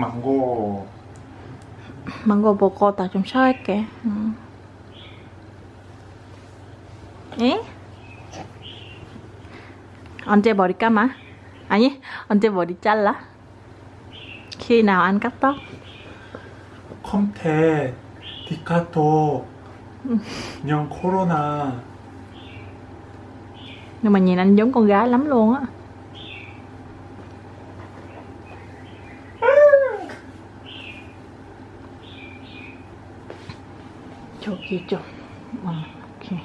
망고 망고 먹어 나 좀 쉬어할게 응. 에? 언제 머리 감아? 아니 언제 머리 잘라? khi nào anh cắt tóc? 컴테 디카토 냥 코로나 nhưng mà nhìn anh giống con gái lắm luôn á 뒤쪽 어, 이렇게.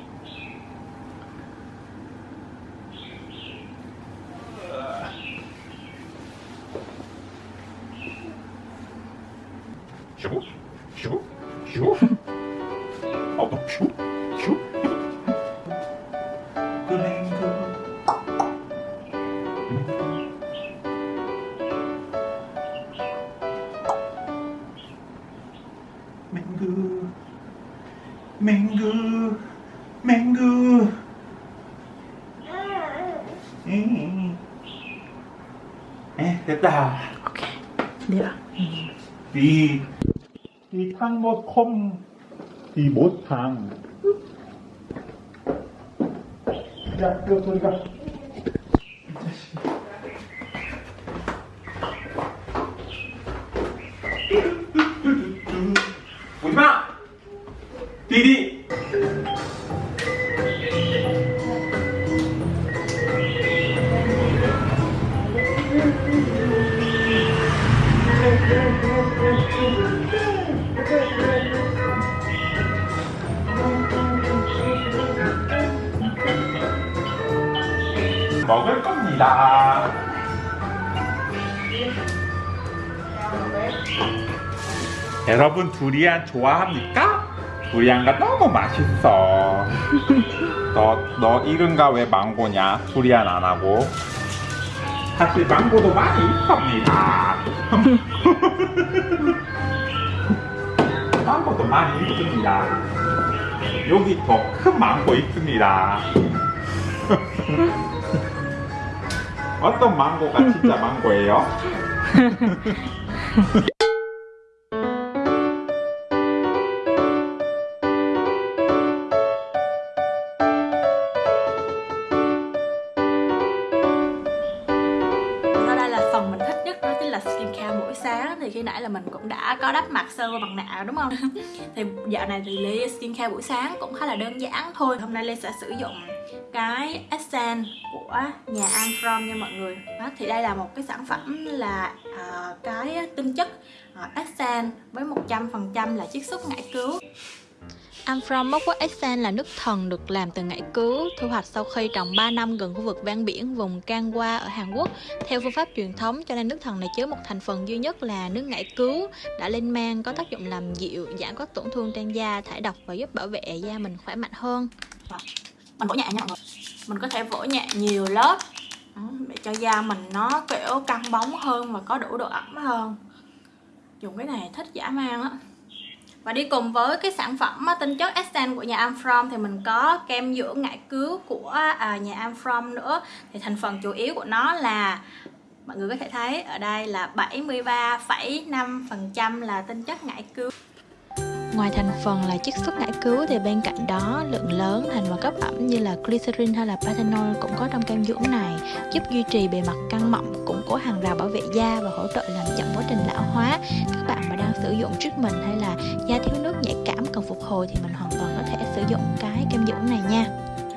쉬고 쉬고 쉬고 아빠 쉬고 쉬고 됐다 오케이 내가 이, 이 탕못 콤, 이 못탕. 야, 이거 소리가. 먹을 겁니다. 여러분 두리안 좋아합니까? 두리안가 너무 맛있어. 너, 너 이름가 왜 망고냐? 두리안 안 하고. 사실 망고도 많이 있습니다. 망고도 많이 있습니다. 여기 더 큰 망고 있습니다. 어떤 망고가 진짜 망고예요? khi nãy là mình cũng đã có đắp mặt sơ mặt nạ đúng không? thì dạo này thì Ly skincare buổi sáng cũng khá là đơn giản thôi. Hôm nay Ly sẽ sử dụng cái essence của nhà An From nha mọi người. Đó, Thì đây là một cái sản phẩm là à, cái tinh chất à, essence với 100% là chiết xuất ngải cứu Amphrom Mốc Quốc Essence là nước thần được làm từ ngải cứu, thu hoạch sau khi trồng 3 năm gần khu vực ven biển vùng Kangwa ở Hàn Quốc. Theo phương pháp truyền thống, cho nên nước thần này chứa một thành phần duy nhất là nước ngải cứu, đã lên men có tác dụng làm dịu, giảm các tổn thương trên da, thải độc và giúp bảo vệ da mình khỏe mạnh hơn. Mình vỗ nhẹ nha mọi người. Mình có thể vỗ nhẹ nhiều lớp để cho da mình nó kiểu căng bóng hơn và có đủ độ ẩm hơn. Dùng cái này thích dã man á. Và đi cùng với cái sản phẩm tinh chất Essence của nhà Amfrom thì mình có kem dưỡng ngải cứu của à, nhà Amfrom nữa Thì thành phần chủ yếu của nó là mọi người có thể thấy ở đây là 73,5% là tinh chất ngải cứu Ngoài thành phần là chiết xuất ngải cứu thì bên cạnh đó lượng lớn thành phần cấp ẩm như là glycerin hay là panthenol cũng có trong kem dưỡng này giúp duy trì bề mặt căng mọng, củng cố hàng rào bảo vệ da và hỗ trợ làm chậm quá trình lão hóa. Các bạn mà sử dụng trước mình hay là da thiếu nước nhạy cảm cần phục hồi thì mình hoàn toàn có thể sử dụng cái kem dưỡng này nha.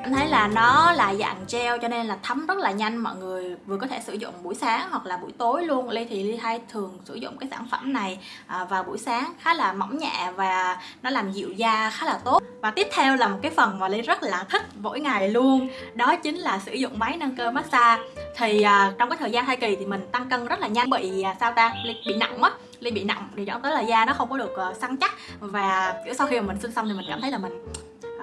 Em thấy là nó là dạng gel cho nên là thấm rất là nhanh, mọi người vừa có thể sử dụng buổi sáng hoặc là buổi tối luôn. Ly thì ly hay thường sử dụng cái sản phẩm này à, vào buổi sáng khá là mỏng nhẹ và nó làm dịu da khá là tốt. Và tiếp theo là một cái phần mà ly rất là thích mỗi ngày luôn, đó chính là sử dụng máy nâng cơ massage. Thì à, trong cái thời gian thai kỳ thì mình tăng cân rất là nhanh, bị à, sao ta? Ly bị nặng mất ly bị nặng thì dẫn tới là da nó không có được uh, săn chắc. Và kiểu sau khi mà mình sinh xong thì mình cảm thấy là mình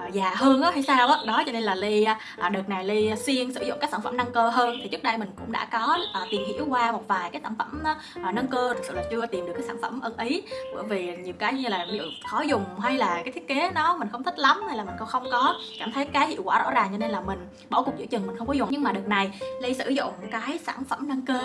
uh, già hơn á hay sao á. Đó cho nên là ly uh, đợt này ly xuyên sử dụng các sản phẩm nâng cơ hơn. Thì trước đây mình cũng đã có uh, tìm hiểu qua một vài cái sản phẩm uh, nâng cơ. Thực sự là chưa tìm được cái sản phẩm ưng ý. Bởi vì nhiều cái như là ví dụ khó dùng hay là cái thiết kế nó mình không thích lắm hay là mình không có cảm thấy cái hiệu quả rõ ràng. Cho nên là mình bỏ cuộc giữa chừng mình không có dùng. Nhưng mà đợt này ly sử dụng cái sản phẩm nâng cơ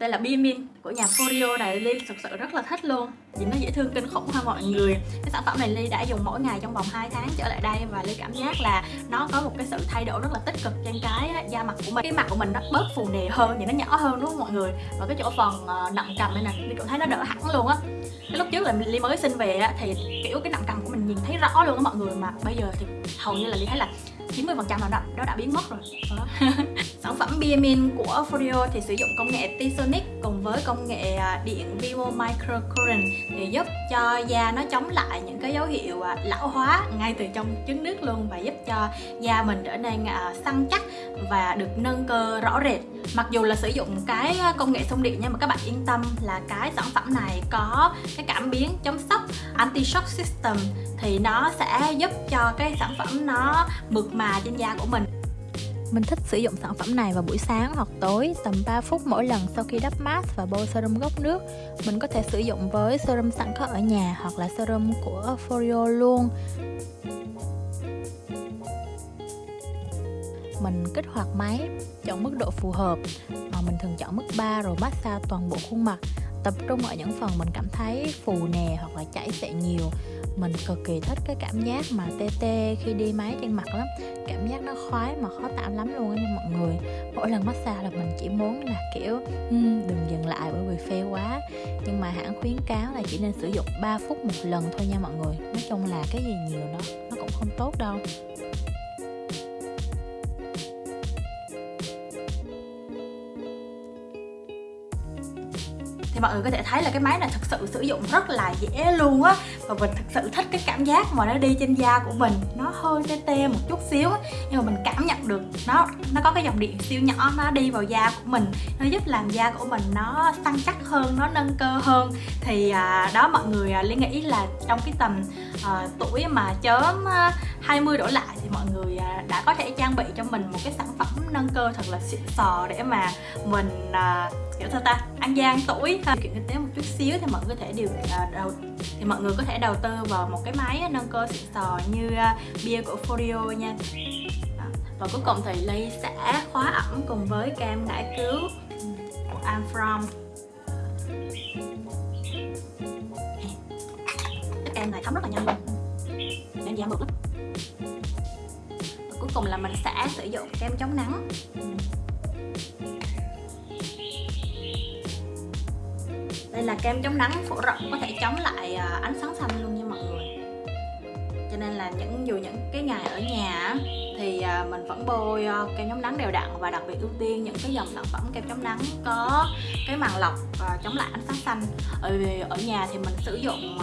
đây là Bimin của nhà Furio này Ly thực sự rất là thích luôn. Vì nó dễ thương kinh khủng ha mọi người. Cái sản phẩm này Ly đã dùng mỗi ngày trong vòng 2 tháng trở lại đây Và Ly cảm giác là nó có một cái sự thay đổi rất là tích cực trên cái da mặt của mình. Cái mặt của mình nó bớt phù nề hơn, nhìn nó nhỏ hơn đúng không mọi người? Và cái chỗ phần ờ, nặng cầm đây nè, Ly cũng thấy nó đỡ hẳn luôn á. Cái lúc trước là Ly mới sinh về á, thì kiểu cái nặng cầm của mình nhìn thấy rõ luôn á mọi người. Mà bây giờ thì hầu như là Ly thấy là 90% là đó, đó đã biến mất rồi. Sản phẩm Biamin của Foreo thì sử dụng công nghệ T-Sonic cùng với công nghệ à, điện Vivo Microcurrent thì giúp cho da nó chống lại những cái dấu hiệu à, lão hóa ngay từ trong trứng nước luôn và giúp cho da mình trở nên à, săn chắc và được nâng cơ rõ rệt. Mặc dù là sử dụng cái công nghệ xung điện nhưng mà các bạn yên tâm là cái sản phẩm này có cái cảm biến chống sốc anti shock system thì nó sẽ giúp cho cái sản phẩm nó mượt mà trên da của mình mình thích sử dụng sản phẩm này vào buổi sáng hoặc tối tầm 3 phút mỗi lần sau khi đắp mask và bôi serum gốc nước. Mình có thể sử dụng với serum sẵn có ở nhà hoặc là serum của Foreo luôn. Mình kích hoạt máy, chọn mức độ phù hợp. Mà mình thường chọn mức 3 rồi massage toàn bộ khuôn mặt tập trung ở những phần mình cảm thấy phù nề hoặc là chảy xệ nhiều mình cực kỳ thích cái cảm giác mà tê tê khi đi máy trên mặt lắm. Cảm giác nó khoái mà khó tạm lắm luôn nha mọi người. Mỗi lần massage là mình chỉ muốn là kiểu um, đừng dừng lại bởi vì phê quá. Nhưng mà hãng khuyến cáo là chỉ nên sử dụng 3 phút một lần thôi nha mọi người. Nói chung là cái gì nhiều nó nó cũng không tốt đâu. Mọi người có thể thấy là cái máy này thực sự sử dụng rất là dễ luôn á. Và mình thực sự thích cái cảm giác mà nó đi trên da của mình nó hơi tê tê một chút xíu nhưng mà mình cảm nhận được nó nó có cái dòng điện siêu nhỏ nó đi vào da của mình nó giúp làm da của mình nó săn chắc hơn nó nâng cơ hơn. Thì à, đó mọi người à, liên nghĩ là trong cái tầm à, tuổi mà chớm à, 20 đổ lại thì mọi người à, đã có thể trang bị cho mình một cái sản phẩm nâng cơ thật là xịn sò để mà mình à, kiểu sao ta ăn gian tuổi điều kiện kinh tế một chút xíu thì mọi người có thể điều à, đầu thì mọi người có thể đầu tư vào một cái máy nâng cơ xịn sò như uh, bia của Foreo nha. Và cuối cùng thì Ly sẽ khóa ẩm cùng với kem ngải cứu của I'm From. Cái kem này thấm rất là nhanh luôn. Nên da mượt lắm. Và cuối cùng là mình sẽ sử dụng kem chống nắng. Đây là kem chống nắng phổ rộng, có thể chống lại à, ánh sáng xanh luôn nha mọi người. Cho nên là những, dù những cái ngày ở nhà thì à, mình vẫn bôi à, kem chống nắng đều đặn và đặc biệt ưu tiên những cái dòng sản phẩm kem chống nắng có cái màng lọc và chống lại ánh sáng xanh. Ở ở nhà thì mình sử dụng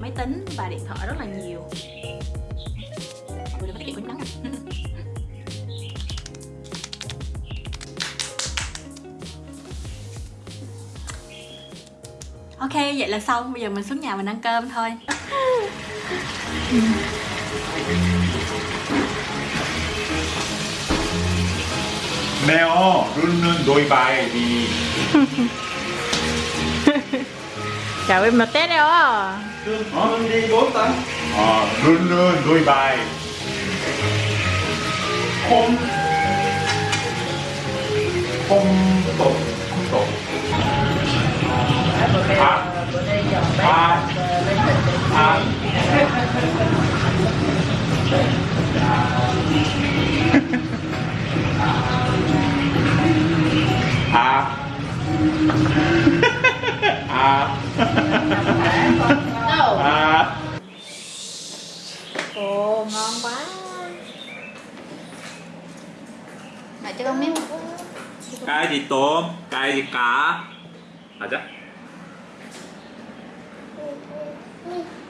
máy tính và điện thoại rất là nhiều. Mọi người đừng có tiết kiệm với nắng ok vậy là xong. Bây giờ mình xuống nhà mình ăn cơm thôi. Mèo luôn đôi bài thì chào em là tết đâu á luôn đi bốn tấn ờ luôn luôn đôi bài. Không. Không ồ ngon quá mẹ cho con miếng cái gì cái gì. 맞아?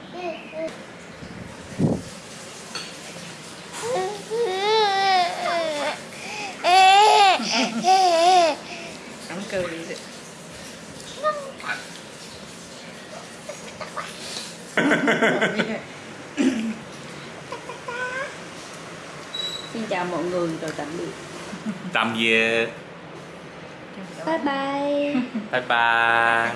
Đóng cười rồi. Xin chào mọi người rồi tạm biệt. tạm biệt. Bye bye. Bye bye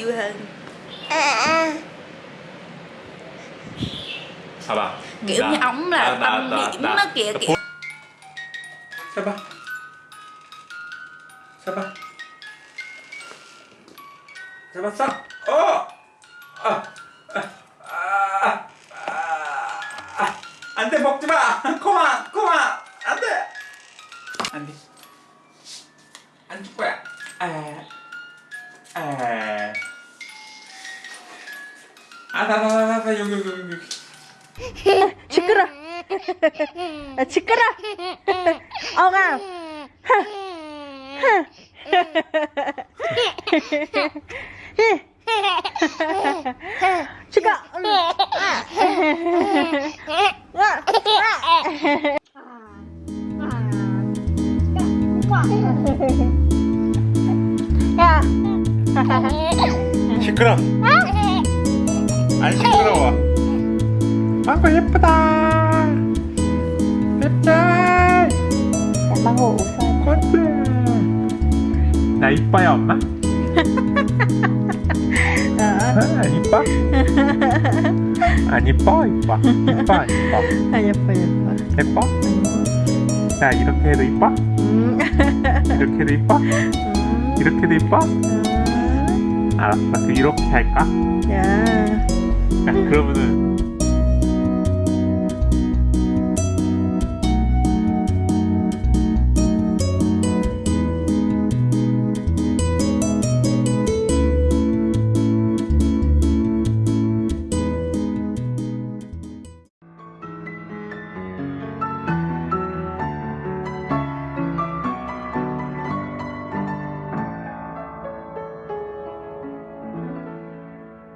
vui hơn à, bà? Kiểu dạ. như ống là bà, tâm bà, điểm bà, nó kìa kiểu 마! 코마! 코마! 안 돼! 안 돼. 안 줄 거야. 아, 아. 아, 나, 나, 나, 나, 나, 여기, 여기, 여기. 여기. 시끄러. 아, 시끄러. 엉아. 시 끄러. 야. 시끄러. 안 시끄러워. 아구 예쁘다. ngủ sao? 꽃들. 나 이뻐요, 엄마? 아, 안 이뻐? 안 이뻐? 이뻐. 이뻐, 안 이뻐. À, 예뻐 예뻐. 예뻐? 자, 이렇게 해도 이뻐? 음. 이렇게도 이뻐? 음. 이렇게도 이뻐? 음. 알았어. 그 이렇게 할까? 야. 자, 그러면은